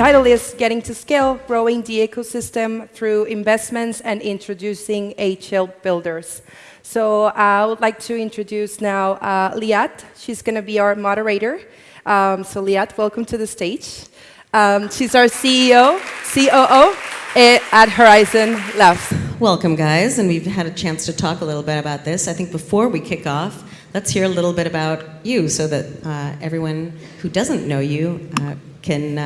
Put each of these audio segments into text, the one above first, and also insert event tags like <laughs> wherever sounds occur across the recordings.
title is Getting to Scale, Growing the Ecosystem Through Investments and Introducing HL Builders. So uh, I would like to introduce now uh, Liat. She's going to be our moderator. Um, so Liat, welcome to the stage. Um, she's our CEO, COO eh, at Horizen Labs. Welcome, guys, and we've had a chance to talk a little bit about this. I think before we kick off, let's hear a little bit about you so that uh, everyone who doesn't know you uh, can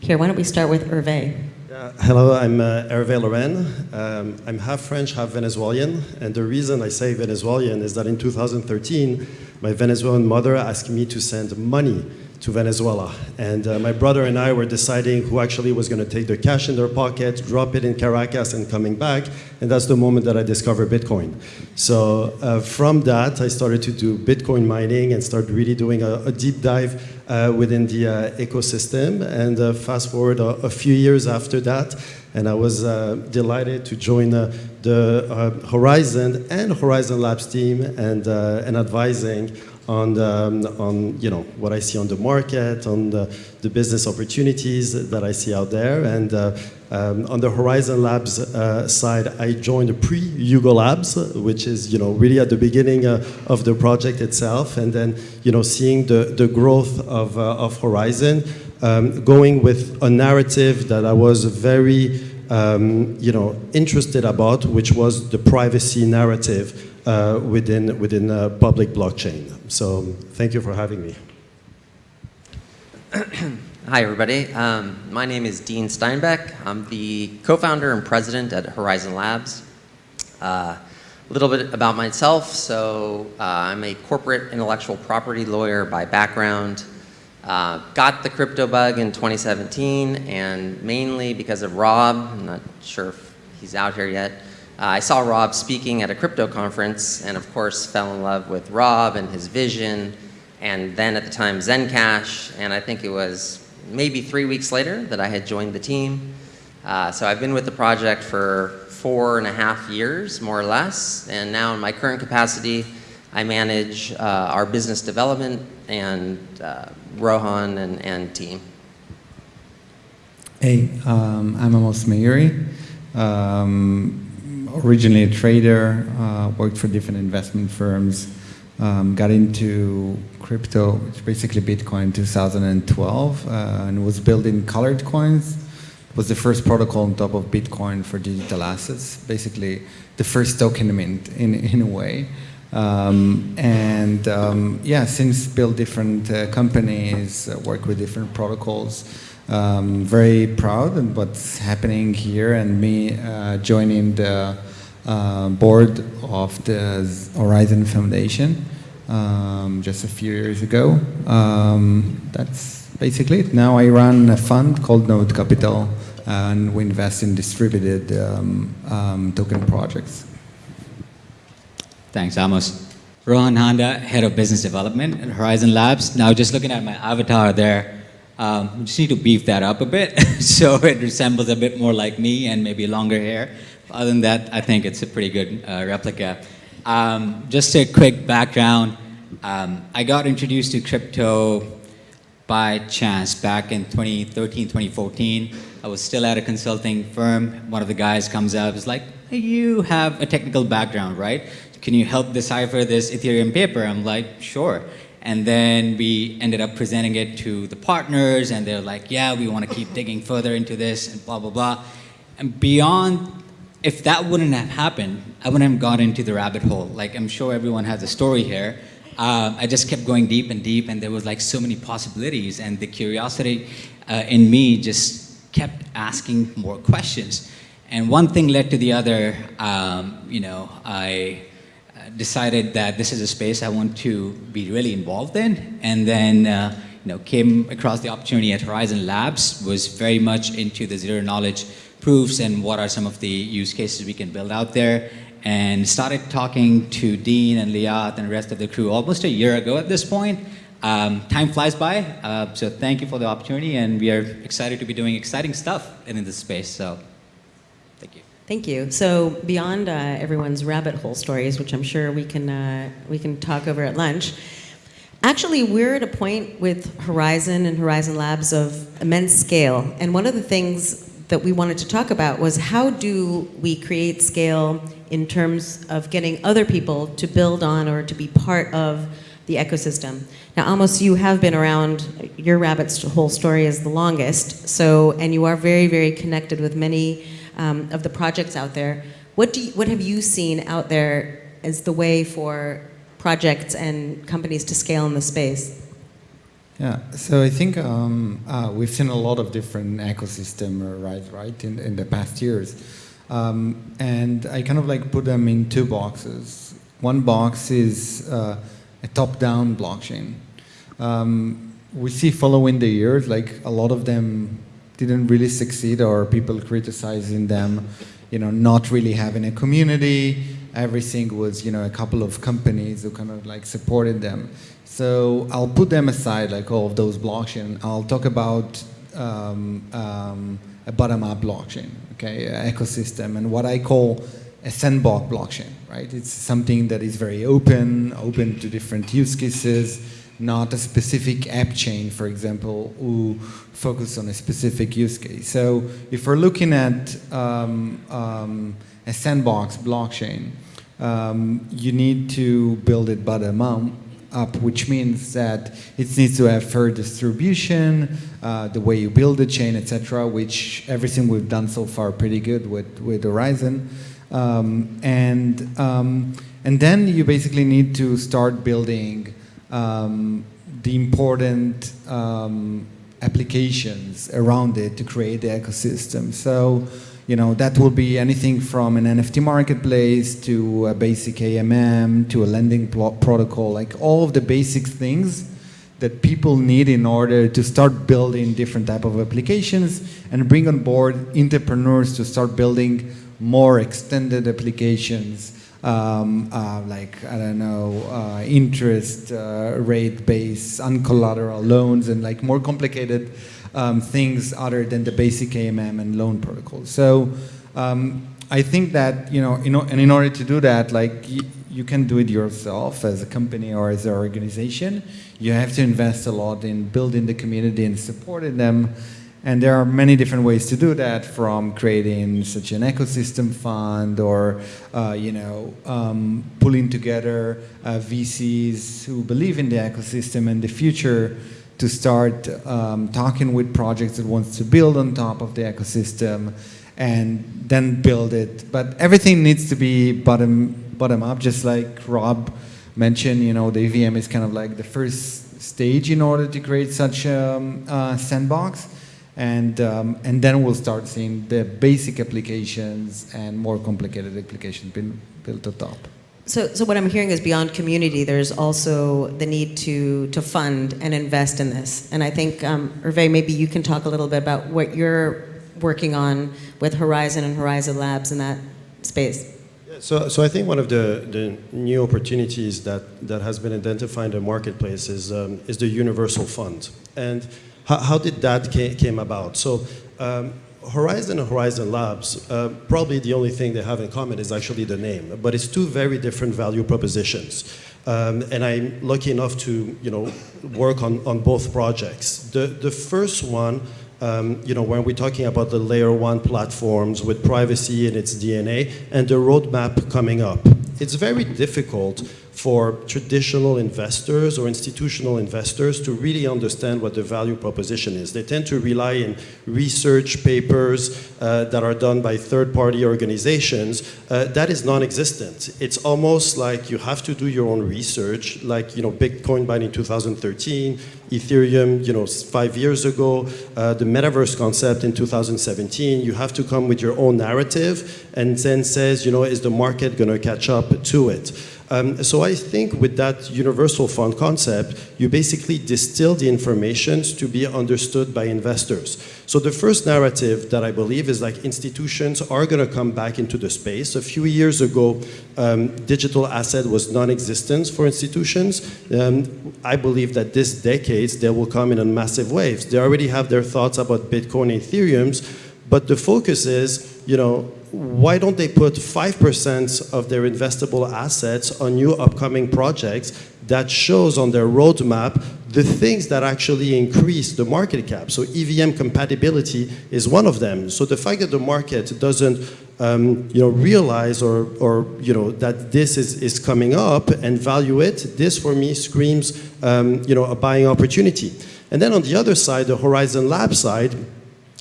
hear. Why don't we start with Hervé? Uh, hello, I'm uh, Hervé Larren. Um, I'm half French, half Venezuelan, and the reason I say Venezuelan is that in 2013, my Venezuelan mother asked me to send money to Venezuela. And uh, my brother and I were deciding who actually was going to take the cash in their pocket, drop it in Caracas, and coming back. And that's the moment that I discovered Bitcoin. So uh, from that, I started to do Bitcoin mining and started really doing a, a deep dive uh, within the uh, ecosystem. And uh, fast forward a, a, few years after that, and I was uh, delighted to join the Horizen and Horizen Labs team and, and advising on, the, um, on you know, what I see on the market, on the, the business opportunities that I see out there. And uh, um, on the Horizen Labs uh, side, I joined pre-Hugo Labs, which is you know, really at the beginning uh, of the project itself. And then you know, seeing the, the growth of, uh, of Horizen, um, going with a narrative that I was very um, you know, interested about, which was the privacy narrative uh, within, within uh, public blockchain. So thank you for having me. <clears throat> Hi, everybody. Um, my name is Dean Steinbeck. I'm the co-founder and president at Horizen Labs. Uh, a little bit about myself. So uh, I'm a corporate intellectual property lawyer by background. Uh, got the crypto bug in 2017, and mainly because of Rob. I'm not sure if he's out here yet. Uh, I saw Rob speaking at a crypto conference and of course fell in love with Rob and his vision and then at the time Zencash and I think it was maybe three weeks later that I had joined the team. Uh, so I've been with the project for four and a half years more or less and now in my current capacity I manage uh, our business development and uh, Rohan and, and team. Hey, um, I'm Amos Meiri. Um, originally a trader, uh, worked for different investment firms, um, got into crypto, which basically Bitcoin in 2012, uh, and was building colored coins. It was the first protocol on top of Bitcoin for digital assets, basically the first token mint in, in a way. Um, and um, yeah, since built different uh, companies, uh, work with different protocols, um, very proud of what's happening here and me uh, joining the uh, board of the Horizen Foundation um, just a few years ago. Um, that's basically it. Now I run a fund called Node Capital and we invest in distributed um, um token projects. Thanks, Amos. Rohan Handa, Head of Business Development at Horizen Labs. Now just looking at my avatar there, um, just need to beef that up a bit <laughs> so it resembles a bit more like me and maybe longer hair. Other than that, I think it's a pretty good uh, replica. Um, just a quick background. Um, I got introduced to crypto by chance back in 2013, 2014. I was still at a consulting firm. One of the guys comes up, is like, hey, you have a technical background, right? Can you help decipher this Ethereum paper? I'm like, sure. And then we ended up presenting it to the partners and they're like, yeah, we want to keep digging further into this and blah, blah, blah. And beyond, if that wouldn't have happened, I wouldn't have gone into the rabbit hole. Like I'm sure everyone has a story here. Uh, I just kept going deep and deep and there was like so many possibilities and the curiosity uh, in me just kept asking more questions. And one thing led to the other, um, you know, I decided that this is a space I want to be really involved in. And then, uh, you know, came across the opportunity at Horizen Labs, was very much into the zero knowledge proofs and what are some of the use cases we can build out there. And started talking to Dean and Liat and the rest of the crew almost a year ago at this point. Um, time flies by, uh, so thank you for the opportunity and we are excited to be doing exciting stuff in this space, so thank you. So beyond uh, everyone's rabbit hole stories, which I'm sure we can, uh, we can talk over at lunch, Actually, we're at a point with Horizen and Horizen Labs of immense scale. And one of the things that we wanted to talk about was how do we create scale in terms of getting other people to build on or to be part of the ecosystem. Now, Amos, you have been around, your rabbit's whole story is the longest, so, and you are very, very connected with many um, of the projects out there. What, do you, what have you seen out there as the way for projects and companies to scale in the space? Yeah, so I think um, uh, we've seen a lot of different ecosystem rise, right, in, in the past years. Um, and I kind of like put them in two boxes. One box is uh, a top-down blockchain. Um, we see following the years, like a lot of them didn't really succeed or people criticizing them, you know, not really having a community. Everything was, you know, a couple of companies who kind of like supported them. So I'll put them aside, like all of those blockchain. I'll talk about um, um, a bottom-up blockchain, okay, ecosystem, and what I call a sandbox blockchain, right? It's something that is very open, open to different use cases, not a specific app chain, for example, who focus on a specific use case. So if we're looking at um, um, a sandbox blockchain, um, you need to build it bottom up which means that it needs to have fair distribution, uh, the way you build the chain, etc., which everything we've done so far pretty good with, with Horizen. Um, and, um, and then you basically need to start building um, the important um, applications around it to create the ecosystem. So you know, that will be anything from an NFT marketplace to a basic AMM to a lending protocol, like all of the basic things that people need in order to start building different type of applications and bring on board entrepreneurs to start building more extended applications um, uh, like, I don't know, uh, interest uh, rate based, uncollateral loans and like more complicated um, things other than the basic AMM and loan protocols. So um, I think that, you know, in, and in order to do that, like you can do it yourself as a company or as an organization. You have to invest a lot in building the community and supporting them. And there are many different ways to do that, from creating such an ecosystem fund or, uh, you know, um, pulling together uh, VCs who believe in the ecosystem and the future to start um, talking with projects that wants to build on top of the ecosystem and then build it. But everything needs to be bottom, bottom up, just like Rob mentioned, you know, the EVM is kind of like the first stage in order to create such a um, uh, sandbox. And, um, and then we'll start seeing the basic applications and more complicated applications being built on top. So, so what I'm hearing is beyond community, there's also the need to, to fund and invest in this. And I think, um, Hervé, maybe you can talk a little bit about what you're working on with Horizen and Horizen Labs in that space. So, so I think one of the, the new opportunities that, that has been identified in the marketplace is, um, is the universal fund. And how, how did that came about? So um, Horizen and Horizen Labs, uh, probably the only thing they have in common is actually the name, but it's two very different value propositions. Um, and I'm lucky enough to, you know, work on, on both projects. The, the first one, um, you know, when we're talking about the layer one platforms with privacy in its DNA and the roadmap coming up, it's very difficult for traditional investors or institutional investors to really understand what the value proposition is. They tend to rely on research papers uh, that are done by third-party organizations. Uh, that is non-existent. It's almost like you have to do your own research, like you know, Bitcoin buying in 2013, Ethereum, you know, five years ago, uh, the metaverse concept in 2017. You have to come with your own narrative and then says, you know, is the market going to catch up to it? Um, so I think with that universal fund concept, you basically distill the information to be understood by investors. So the first narrative that I believe is like institutions are going to come back into the space. A few years ago, um, digital asset was non-existent for institutions. Um, I believe that this decade they will come in on massive waves. They already have their thoughts about Bitcoin and Ethereum's, but the focus is, you know, why don't they put 5% of their investable assets on new upcoming projects that shows on their roadmap the things that actually increase the market cap. So EVM compatibility is one of them. So the fact that the market doesn't um, you know, realize or, or you know, that this is, is coming up and value it, this for me screams um, you know, a buying opportunity. And then on the other side, the Horizen Lab side,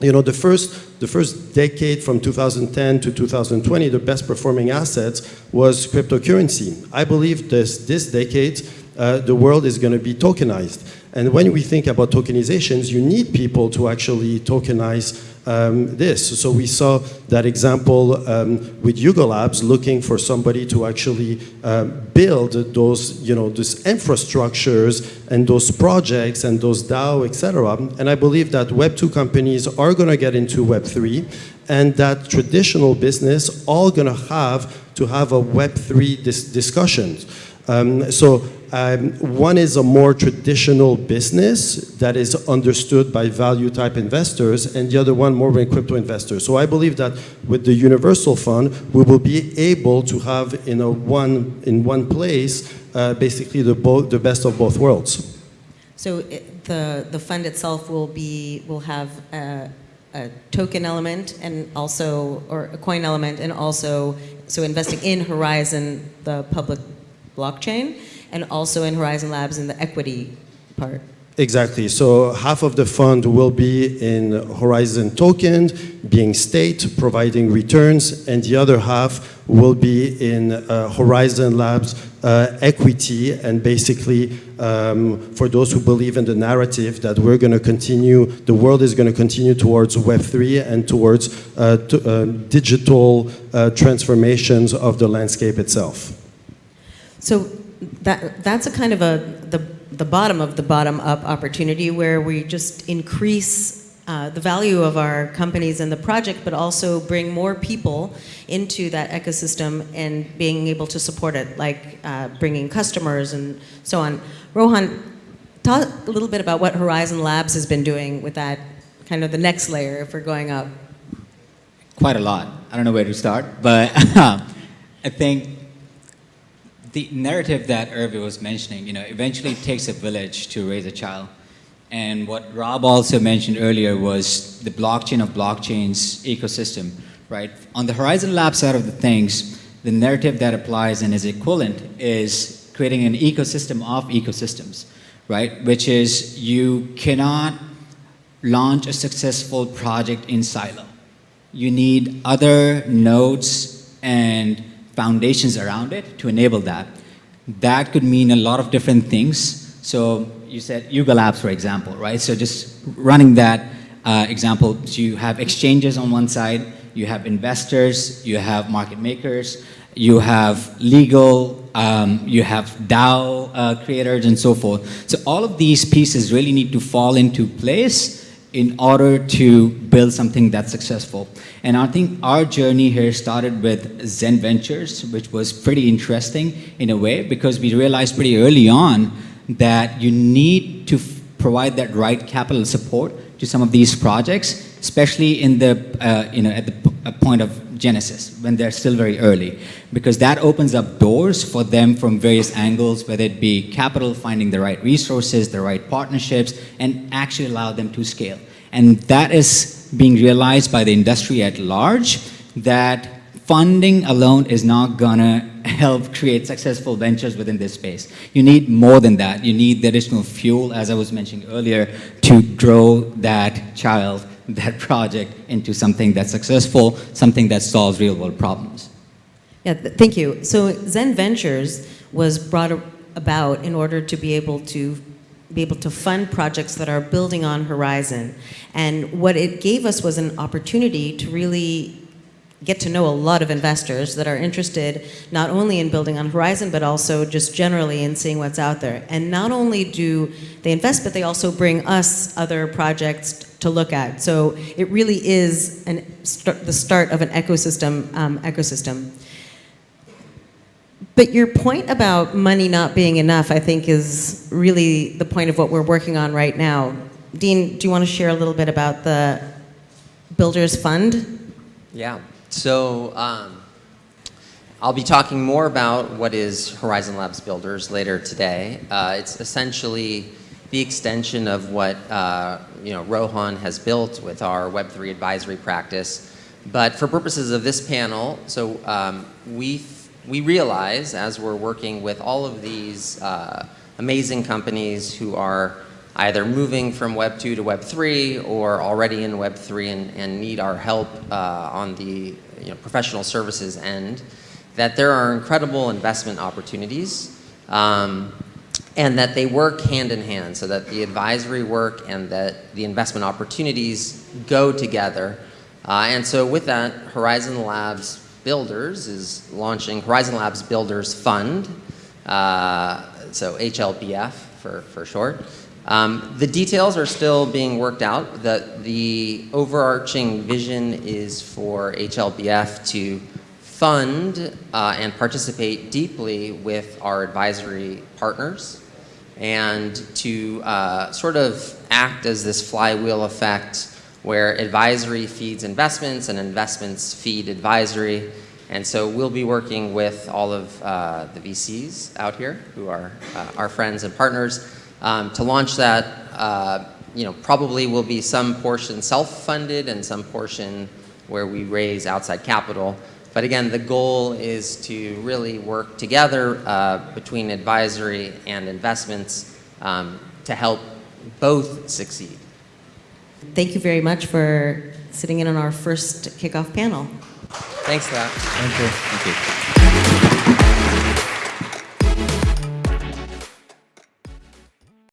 you know, the first, the first decade from 2010 to 2020, the best performing assets was cryptocurrency. I believe this, this decade, uh, the world is going to be tokenized. And when we think about tokenizations, you need people to actually tokenize um, this. So we saw that example um, with Yuga Labs looking for somebody to actually um, build those, you know, those infrastructures and those projects and those DAO, etc. And I believe that Web2 companies are going to get into Web3 and that traditional business all going to have to have a Web3 dis discussions. Um, so um, one is a more traditional business that is understood by value type investors, and the other one more in crypto investors. So I believe that with the universal fund, we will be able to have in a one in one place uh, basically the both the best of both worlds. So it, the the fund itself will be will have a, a token element and also or a coin element and also so investing in Horizen the public blockchain and also in Horizen Labs in the equity part. Exactly. So half of the fund will be in Horizen token, being state, providing returns, and the other half will be in uh, Horizen Labs uh, equity, and basically um, for those who believe in the narrative that we're going to continue, the world is going to continue towards Web3 and towards uh, uh digital uh, transformations of the landscape itself. So that, that's a kind of a, the, the bottom of the bottom up opportunity where we just increase uh, the value of our companies and the project, but also bring more people into that ecosystem and being able to support it, like uh, bringing customers and so on. Rohan, talk a little bit about what Horizen Labs has been doing with that, kind of the next layer if we're going up. Quite a lot. I don't know where to start, but <laughs> I think the narrative that Hervé was mentioning, you know, eventually it takes a village to raise a child. And what Rob also mentioned earlier was the blockchain of blockchains ecosystem, right? On the Horizen Lab side of the things, the narrative that applies and is equivalent is creating an ecosystem of ecosystems, right? Which is you cannot launch a successful project in silo. You need other nodes and foundations around it to enable that. That could mean a lot of different things. So you said Yuga Labs, for example, right? So just running that uh, example, so you have exchanges on one side, you have investors, you have market makers, you have legal, um, you have DAO uh, creators and so forth. So all of these pieces really need to fall into place in order to build something that's successful. And I think our journey here started with Zen Ventures, which was pretty interesting in a way because we realized pretty early on that you need to provide that right capital support to some of these projects, especially in the, uh, you know, at the point of genesis when they're still very early because that opens up doors for them from various angles whether it be capital finding the right resources the right partnerships and actually allow them to scale and that is being realized by the industry at large that funding alone is not gonna help create successful ventures within this space. You need more than that. You need the additional fuel, as I was mentioning earlier, to grow that child, that project into something that's successful, something that solves real world problems. Yeah, th thank you. So Zen Ventures was brought about in order to be able to be able to fund projects that are building on Horizen. And what it gave us was an opportunity to really get to know a lot of investors that are interested not only in building on Horizen, but also just generally in seeing what's out there. And not only do they invest, but they also bring us other projects to look at. So it really is an, the start of an ecosystem. Um, ecosystem. But your point about money not being enough, I think, is really the point of what we're working on right now. Dean, do you want to share a little bit about the Builders Fund? Yeah. So um, I'll be talking more about what is Horizen Labs Builders later today. Uh, it's essentially the extension of what uh, you know Rohan has built with our Web3 advisory practice. But for purposes of this panel, so um, we we realize as we're working with all of these uh, amazing companies who are either moving from Web 2 to Web 3 or already in Web 3 and, and need our help uh, on the you know, professional services end, that there are incredible investment opportunities um, and that they work hand in hand so that the advisory work and that the investment opportunities go together. Uh, and so with that, Horizen Labs Builders is launching Horizen Labs Builders Fund, uh, so HLBF for, for short. Um, the details are still being worked out. The, the overarching vision is for HLBF to fund uh, and participate deeply with our advisory partners and to uh, sort of act as this flywheel effect where advisory feeds investments and investments feed advisory. And so we'll be working with all of uh, the VCs out here who are uh, our friends and partners um, to launch that, uh, you know, probably will be some portion self-funded and some portion where we raise outside capital. But again, the goal is to really work together uh, between advisory and investments um, to help both succeed. Thank you very much for sitting in on our first kickoff panel. Thanks, Scott. Thank you. Thank you.